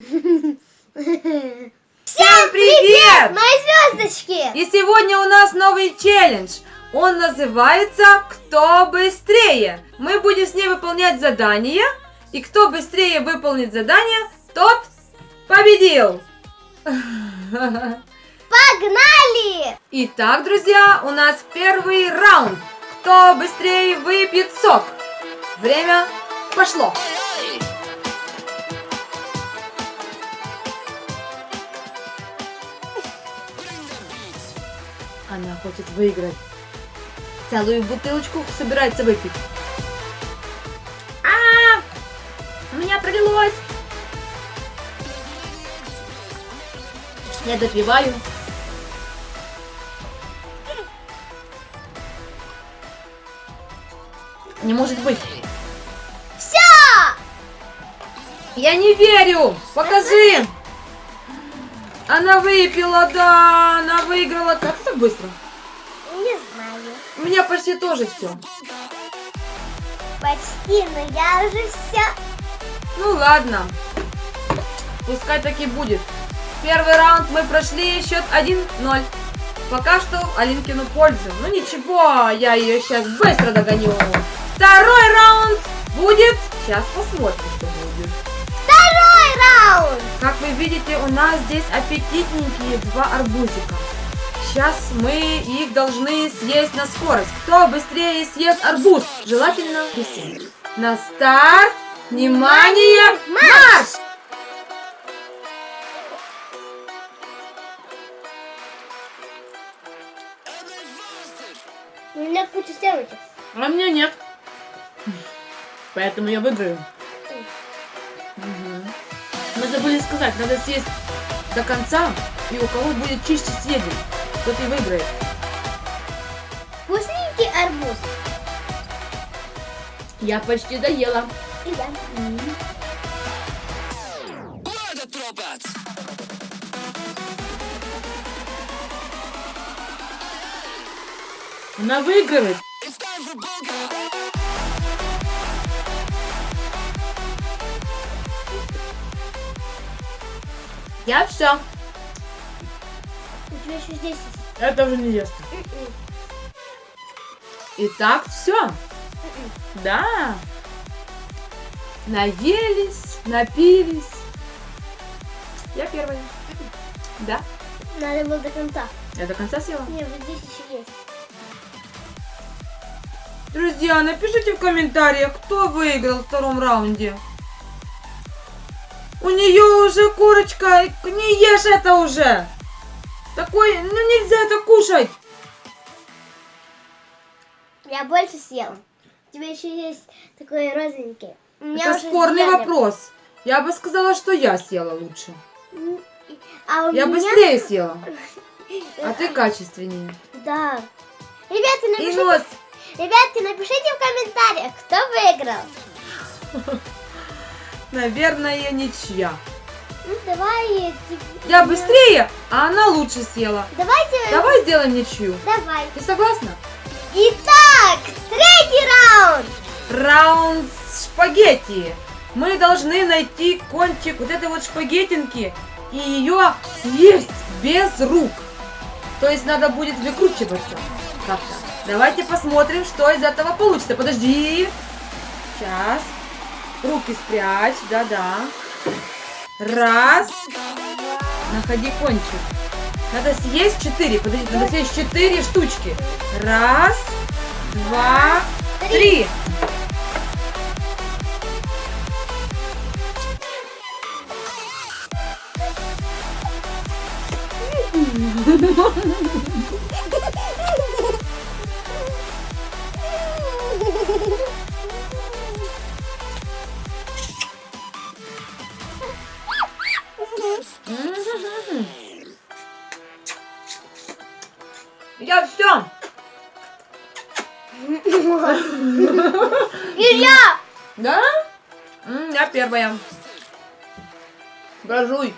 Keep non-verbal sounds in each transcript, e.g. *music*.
Всем привет! Мои звездочки! И сегодня у нас новый челлендж. Он называется «Кто быстрее?». Мы будем с ней выполнять задания. И кто быстрее выполнит задание, тот победил. Погнали! Итак, друзья, у нас первый раунд. Кто быстрее выпьет сок? Время пошло. Она хочет выиграть. Целую бутылочку собирается выпить. А, у меня пролилось. Я допиваю. Не может быть. Все! Я не верю! Покажи! Она выпила, да! Она выиграла. Как так быстро? Меня почти тоже все. Почти, но я уже все. Ну ладно. Пускай так и будет. Первый раунд мы прошли, счет 1-0. Пока что Алинкину пользу. Ну ничего, я ее сейчас быстро догоню. Второй раунд будет... Сейчас посмотрим, что будет. Второй раунд! Как вы видите, у нас здесь аппетитненькие два арбузика. Сейчас мы их должны съесть на скорость. Кто быстрее съест арбуз? Желательно быстрее. На старт! Внимание! Марш! У меня куча стрелочек. А мне нет. Поэтому я выиграю. Мгм. Мы забыли сказать, надо съесть до конца, и у кого будет чище съеден, тот и выиграет. Вкусненький арбуз. Я почти доела. И я. Она выигрывает. Я все. У тебя еще здесь Это уже не ест. Итак, все. Да. Наелись, напились. Я первая. Да. Надо было до конца. Я до конца съела. Не, вот здесь еще есть. Друзья, напишите в комментариях, кто выиграл в втором раунде. У нее уже курочка, не ешь это уже. Такой, ну нельзя это кушать. Я больше съела. У тебя еще есть такой розовенький. Меня это спорный съели. вопрос. Я бы сказала, что я съела лучше. А у Я меня... быстрее съела, *laughs* а ты качественнее. Да. Ребята, напишите, нос. ребятки, напишите в комментариях, кто выиграл. *laughs* Наверное, ничья. Ну, давай... Я быстрее, а она лучше съела. Давайте... Давай сделаем ничью. Давай. Ты согласна? Итак, третий раунд. Раунд шпагетти. Мы должны найти кончик вот этой вот шпагетинки и ее съесть без рук. То есть надо будет выкручиваться как-то. Давайте посмотрим, что из этого получится. Подожди. Сейчас. Руки спрячь. Да-да. Раз. Находи кончик. Надо съесть четыре. Подожди, надо съесть четыре штучки. Раз, два, три. Мгм. *laughs* И я. Да? М, Я первая. Брожуй.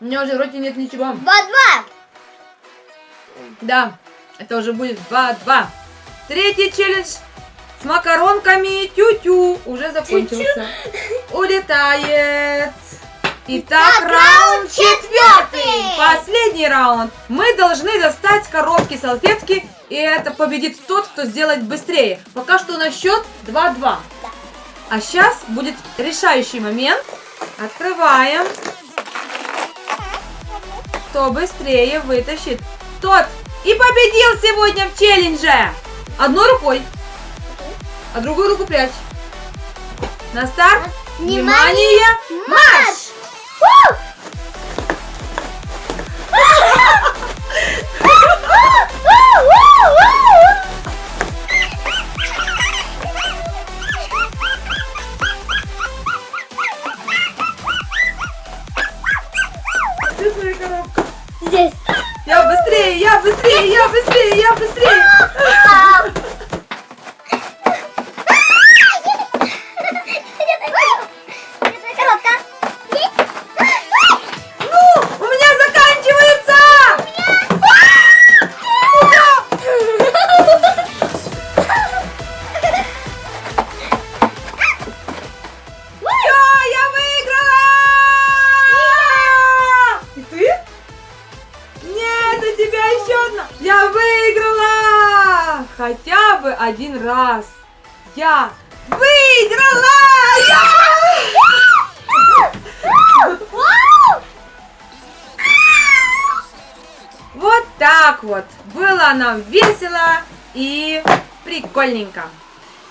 У меня уже в роте нет ничего. Два-два. Да, это уже будет 2-2. Третий челлендж с макаронками тю-тю уже закончился. Улетает. Итак, Итак, раунд четвертый. Последний раунд. Мы должны достать коробки салфетки, и это победит тот, кто сделает быстрее. Пока что на счет 2-2. Да. А сейчас будет решающий момент. Открываем. Кто быстрее вытащит, тот и победил сегодня в челлендже. Одной рукой, а другую руку прячь. На старт. Внимание, Внимание! Марш! Фу! *laughs* Я быстрее, я быстрее, я быстрее, я быстрее. Хотя бы один раз. Я выиграла! Вот так вот. Было нам весело и прикольненько.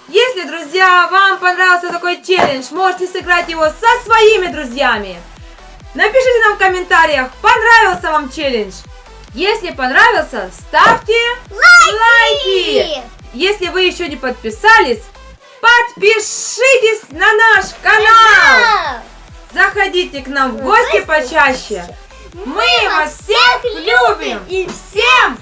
Если, друзья, вам понравился такой челлендж, можете сыграть его со своими друзьями. Напишите нам в комментариях, понравился вам челлендж. Если понравился, ставьте лайки. Если вы еще не подписались, подпишитесь на наш канал. Заходите к нам в гости почаще. Мы вас всех любим. И всем